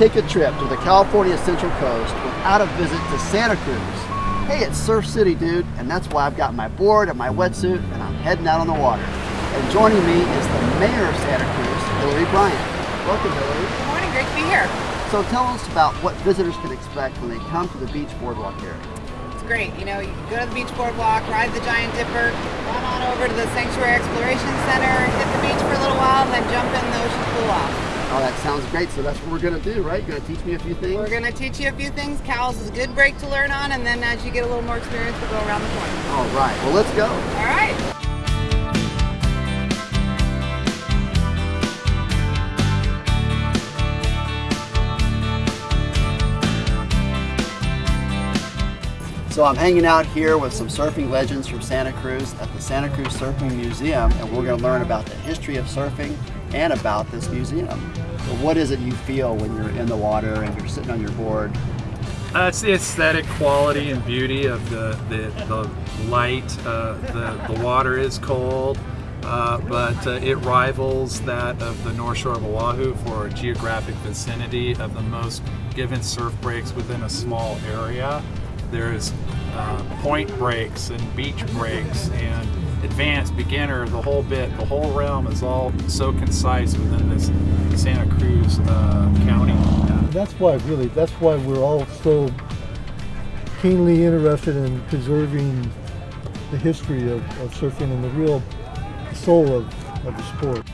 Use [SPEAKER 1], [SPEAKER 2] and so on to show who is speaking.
[SPEAKER 1] take a trip to the California Central Coast without a visit to Santa Cruz. Hey, it's Surf City, dude, and that's why I've got my board and my wetsuit and I'm heading out on the water. And joining me is the mayor of Santa Cruz, Hillary Bryant. Welcome, Hillary.
[SPEAKER 2] Good morning, great to be here.
[SPEAKER 1] So tell us about what visitors can expect when they come to the beach boardwalk area.
[SPEAKER 2] It's great. You know, you go to the beach boardwalk, ride the Giant Dipper, run on over to the Sanctuary Exploration Center, hit the beach for a little while, and then jump in the ocean pool off.
[SPEAKER 1] Oh, that sounds great. So that's what we're going to do, right? You're going to teach me a few things?
[SPEAKER 2] We're going to teach you a few things. Cowell's is a good break to learn on, and then as you get a little more experience, we'll go around the corner.
[SPEAKER 1] All right. Well, let's go.
[SPEAKER 2] All right.
[SPEAKER 1] So I'm hanging out here with some surfing legends from Santa Cruz at the Santa Cruz Surfing Museum, and we're going to learn about the history of surfing and about this museum. So what is it you feel when you're in the water and you're sitting on your board?
[SPEAKER 3] Uh, it's the aesthetic quality and beauty of the, the, the light. Uh, the, the water is cold, uh, but uh, it rivals that of the North Shore of Oahu for a geographic vicinity of the most given surf breaks within a small area. There's uh, point breaks and beach breaks and advanced, beginner, the whole bit, the whole realm is all so concise within this Santa Cruz uh, County.
[SPEAKER 4] That's why, really, that's why we're all so keenly interested in preserving the history of, of surfing and the real soul of, of the sport.